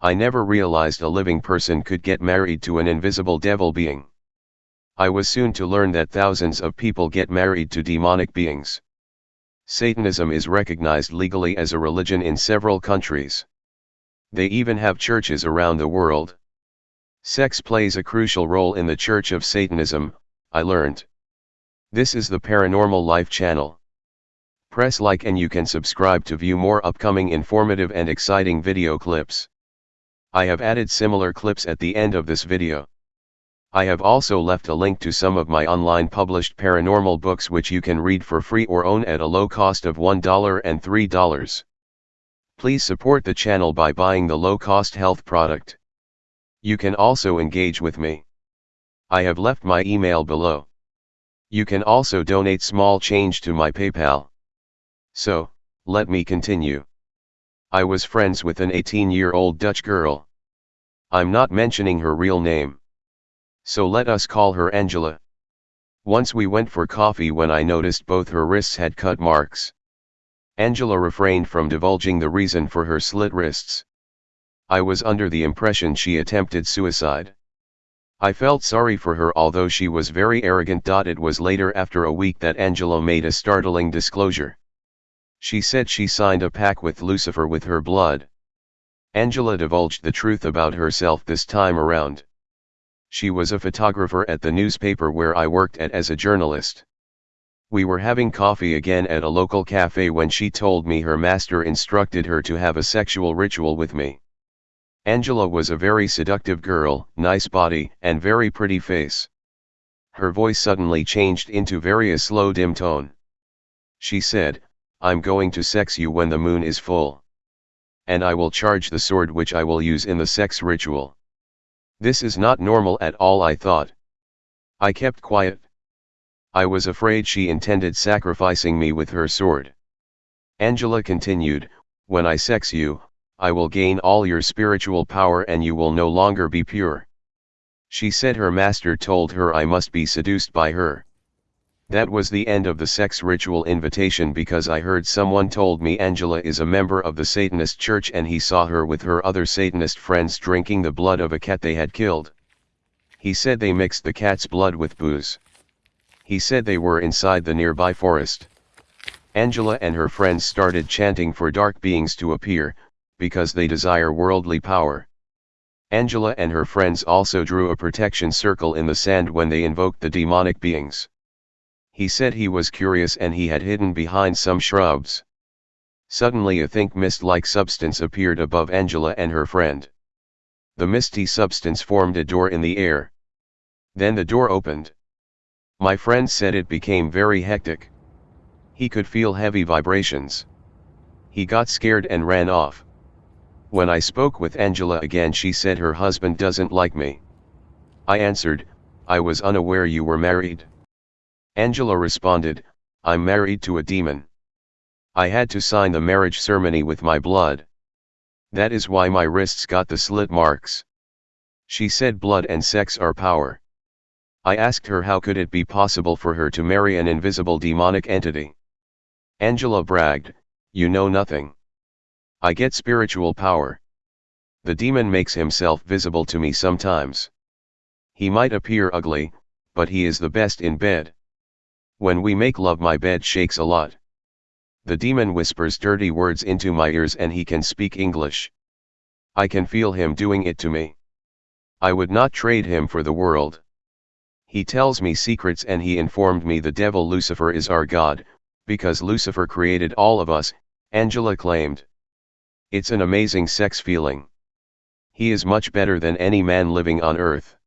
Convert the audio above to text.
I never realized a living person could get married to an invisible devil being. I was soon to learn that thousands of people get married to demonic beings. Satanism is recognized legally as a religion in several countries. They even have churches around the world. Sex plays a crucial role in the Church of Satanism, I learned. This is the Paranormal Life channel. Press like and you can subscribe to view more upcoming informative and exciting video clips. I have added similar clips at the end of this video. I have also left a link to some of my online published paranormal books which you can read for free or own at a low cost of $1 and $3. Please support the channel by buying the low-cost health product. You can also engage with me. I have left my email below. You can also donate small change to my PayPal. So, let me continue. I was friends with an 18-year-old Dutch girl. I'm not mentioning her real name. So let us call her Angela. Once we went for coffee when I noticed both her wrists had cut marks. Angela refrained from divulging the reason for her slit wrists. I was under the impression she attempted suicide. I felt sorry for her although she was very arrogant. It was later after a week that Angela made a startling disclosure. She said she signed a pact with Lucifer with her blood. Angela divulged the truth about herself this time around. She was a photographer at the newspaper where I worked at as a journalist. We were having coffee again at a local cafe when she told me her master instructed her to have a sexual ritual with me. Angela was a very seductive girl, nice body, and very pretty face. Her voice suddenly changed into very a slow dim tone. She said, I'm going to sex you when the moon is full. And I will charge the sword which I will use in the sex ritual. This is not normal at all I thought. I kept quiet. I was afraid she intended sacrificing me with her sword. Angela continued, when I sex you, I will gain all your spiritual power and you will no longer be pure. She said her master told her I must be seduced by her. That was the end of the sex ritual invitation because I heard someone told me Angela is a member of the Satanist church and he saw her with her other Satanist friends drinking the blood of a cat they had killed. He said they mixed the cat's blood with booze. He said they were inside the nearby forest. Angela and her friends started chanting for dark beings to appear, because they desire worldly power. Angela and her friends also drew a protection circle in the sand when they invoked the demonic beings. He said he was curious and he had hidden behind some shrubs. Suddenly a think mist-like substance appeared above Angela and her friend. The misty substance formed a door in the air. Then the door opened. My friend said it became very hectic. He could feel heavy vibrations. He got scared and ran off. When I spoke with Angela again she said her husband doesn't like me. I answered, I was unaware you were married. Angela responded, I'm married to a demon. I had to sign the marriage ceremony with my blood. That is why my wrists got the slit marks. She said blood and sex are power. I asked her how could it be possible for her to marry an invisible demonic entity. Angela bragged, you know nothing. I get spiritual power. The demon makes himself visible to me sometimes. He might appear ugly, but he is the best in bed. When we make love my bed shakes a lot. The demon whispers dirty words into my ears and he can speak English. I can feel him doing it to me. I would not trade him for the world. He tells me secrets and he informed me the devil Lucifer is our God, because Lucifer created all of us, Angela claimed. It's an amazing sex feeling. He is much better than any man living on earth.